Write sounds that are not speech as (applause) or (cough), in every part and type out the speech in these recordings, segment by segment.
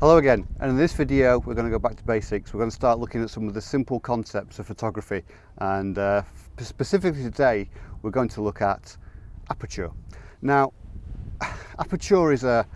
Hello again, and in this video we're going to go back to basics. We're going to start looking at some of the simple concepts of photography and uh, specifically today we're going to look at aperture. Now (sighs) aperture is a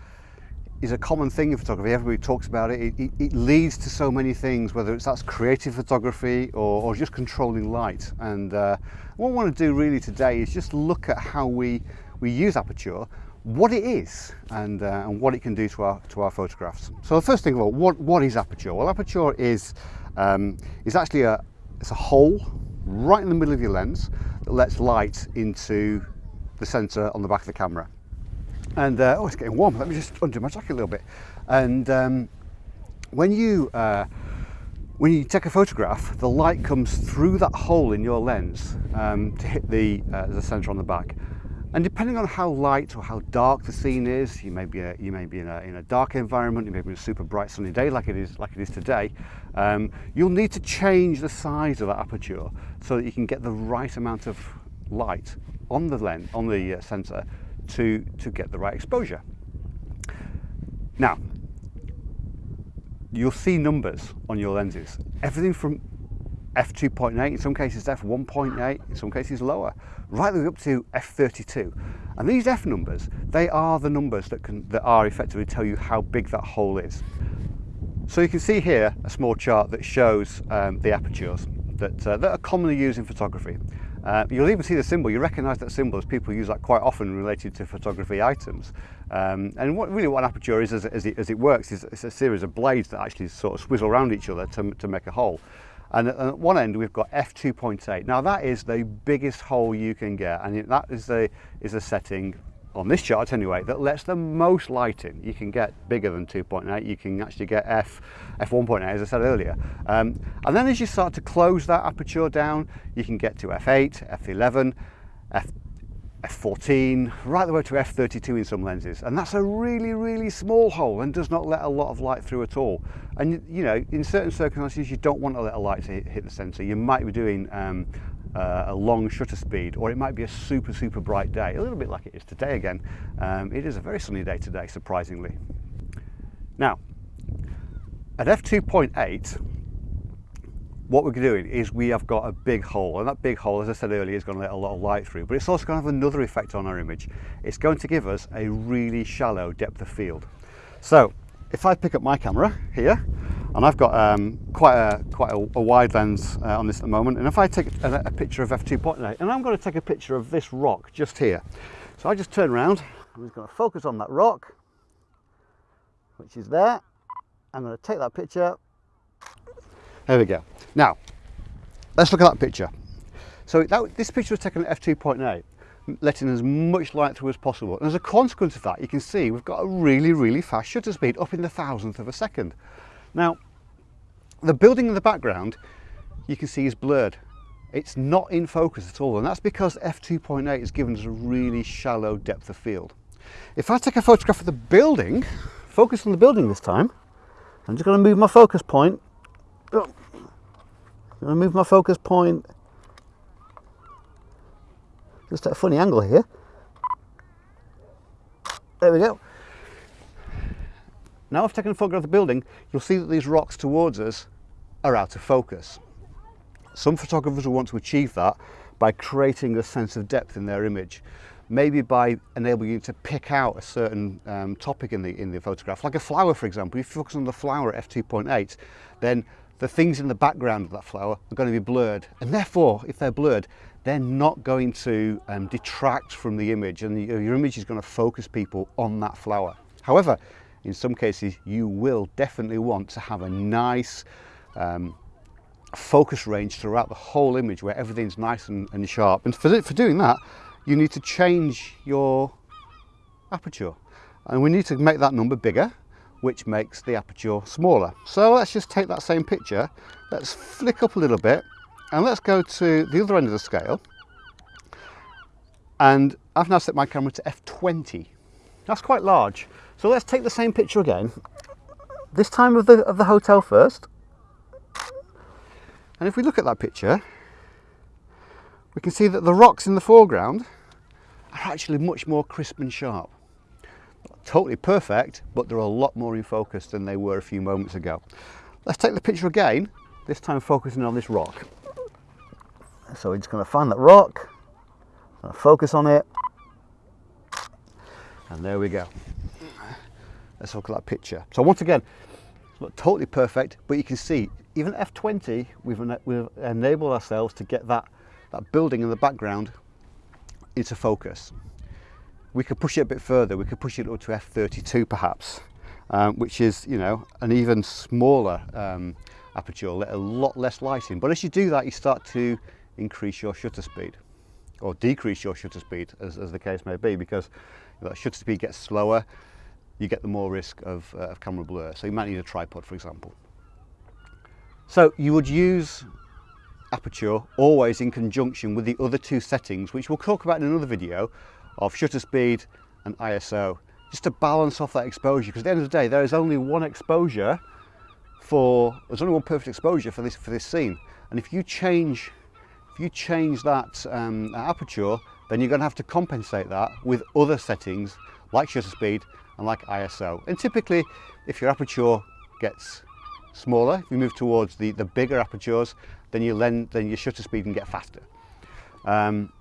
is a common thing in photography, everybody talks about it. It, it, it leads to so many things, whether it's that's creative photography or, or just controlling light. And uh, what I want to do really today is just look at how we, we use aperture what it is and, uh, and what it can do to our, to our photographs. So the first thing of all, what, what is aperture? Well, aperture is, um, is actually a, it's a hole right in the middle of your lens that lets light into the sensor on the back of the camera. And, uh, oh, it's getting warm. Let me just undo my jacket a little bit. And um, when you, uh, when you take a photograph, the light comes through that hole in your lens um, to hit the, uh, the sensor on the back. And depending on how light or how dark the scene is, you may be, a, you may be in, a, in a dark environment, you may be in a super bright sunny day like it is, like it is today, um, you'll need to change the size of that aperture so that you can get the right amount of light on the lens, on the uh, sensor to, to get the right exposure. Now, you'll see numbers on your lenses, everything from f2.8, in some cases f1.8, in some cases lower, right the way up to f32. And these f numbers, they are the numbers that, can, that are effectively tell you how big that hole is. So you can see here a small chart that shows um, the apertures that, uh, that are commonly used in photography. Uh, you'll even see the symbol, you recognise that symbol as people use that quite often related to photography items. Um, and what really what an aperture is as, as, it, as it works is it's a series of blades that actually sort of swizzle around each other to, to make a hole. And at one end we've got f2.8. Now that is the biggest hole you can get and that is the, is a setting on this chart anyway that lets the most light in. You can get bigger than 2.8, you can actually get f, f1.8 as I said earlier. Um, and then as you start to close that aperture down, you can get to f8, f11, f f14 right the way to f32 in some lenses and that's a really really small hole and does not let a lot of light through at all. And you know in certain circumstances you don't want to let a light hit, hit the sensor you might be doing um, uh, a long shutter speed or it might be a super super bright day a little bit like it is today again. Um, it is a very sunny day today surprisingly. Now at f2.8 what we're doing is we have got a big hole and that big hole as I said earlier is going to let a lot of light through but it's also going to have another effect on our image. It's going to give us a really shallow depth of field. So if I pick up my camera here and I've got um, quite a quite a, a wide lens uh, on this at the moment and if I take a, a picture of f2.8 and I'm going to take a picture of this rock just here. So I just turn around I'm just going to focus on that rock which is there. I'm going to take that picture there we go. Now, let's look at that picture. So that, this picture was taken at f2.8, letting as much light through as possible. And as a consequence of that, you can see we've got a really, really fast shutter speed, up in the thousandth of a second. Now, the building in the background, you can see is blurred. It's not in focus at all, and that's because f2.8 has given us a really shallow depth of field. If I take a photograph of the building, focus on the building this time, I'm just going to move my focus point Oh. To move my focus point just at a funny angle here. There we go. Now I've taken a photograph of the building, you'll see that these rocks towards us are out of focus. Some photographers will want to achieve that by creating a sense of depth in their image. Maybe by enabling you to pick out a certain um, topic in the, in the photograph, like a flower for example. If you focus on the flower at f2.8, then the things in the background of that flower are going to be blurred and therefore if they're blurred they're not going to um, detract from the image and the, your image is going to focus people on that flower. However, in some cases you will definitely want to have a nice um, focus range throughout the whole image where everything's nice and, and sharp. And for, for doing that you need to change your aperture. And we need to make that number bigger which makes the aperture smaller. So let's just take that same picture, let's flick up a little bit and let's go to the other end of the scale and I've now set my camera to f20. That's quite large. So let's take the same picture again, this time of the, of the hotel first. And if we look at that picture, we can see that the rocks in the foreground are actually much more crisp and sharp totally perfect, but they're a lot more in focus than they were a few moments ago. Let's take the picture again, this time focusing on this rock. So we're just going to find that rock, focus on it, and there we go. Let's look at that picture. So once again, it's not totally perfect, but you can see even F20, we've, we've enabled ourselves to get that, that building in the background into focus. We could push it a bit further. We could push it up to F32 perhaps, um, which is, you know, an even smaller um, aperture, a lot less lighting. But as you do that, you start to increase your shutter speed or decrease your shutter speed as, as the case may be because that shutter speed gets slower, you get the more risk of, uh, of camera blur. So you might need a tripod, for example. So you would use aperture always in conjunction with the other two settings, which we'll talk about in another video, of shutter speed and ISO, just to balance off that exposure. Because at the end of the day, there is only one exposure for, there's only one perfect exposure for this, for this scene. And if you change, if you change that um, aperture, then you're going to have to compensate that with other settings like shutter speed and like ISO. And typically, if your aperture gets smaller, if you move towards the, the bigger apertures, then, you lend, then your shutter speed can get faster. Um,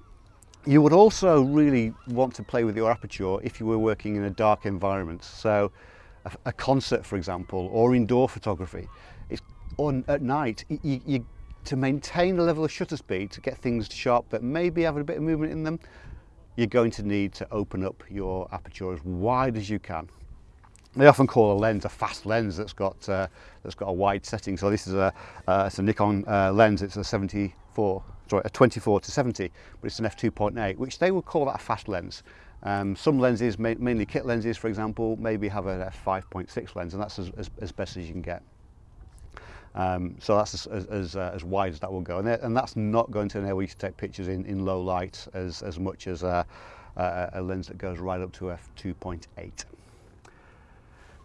you would also really want to play with your aperture if you were working in a dark environment. So a, a concert, for example, or indoor photography. It's on at night, you, you, to maintain the level of shutter speed, to get things sharp that maybe have a bit of movement in them, you're going to need to open up your aperture as wide as you can. They often call a lens a fast lens that's got uh, that's got a wide setting. So this is a uh, it's a Nikon uh, lens. It's a 74, sorry, a 24 to 70, but it's an f2.8, which they would call that a fast lens. Um, some lenses, mainly kit lenses, for example, maybe have an f5.6 lens, and that's as, as, as best as you can get. Um, so that's as, as, uh, as, wide as that will go. And, and, that's not going to enable you to take pictures in, in low light as, as much as a, a, a lens that goes right up to f2.8.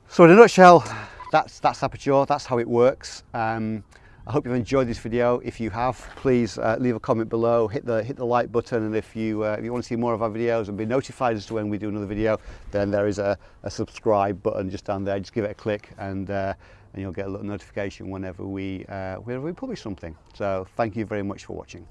So in a nutshell, that's, that's Aperture, that's how it works. Um, I hope you've enjoyed this video. If you have, please uh, leave a comment below, hit the, hit the like button, and if you, uh, if you want to see more of our videos and be notified as to when we do another video, then there is a, a subscribe button just down there. Just give it a click and, uh, and you'll get a little notification whenever we, uh, whenever we publish something. So thank you very much for watching.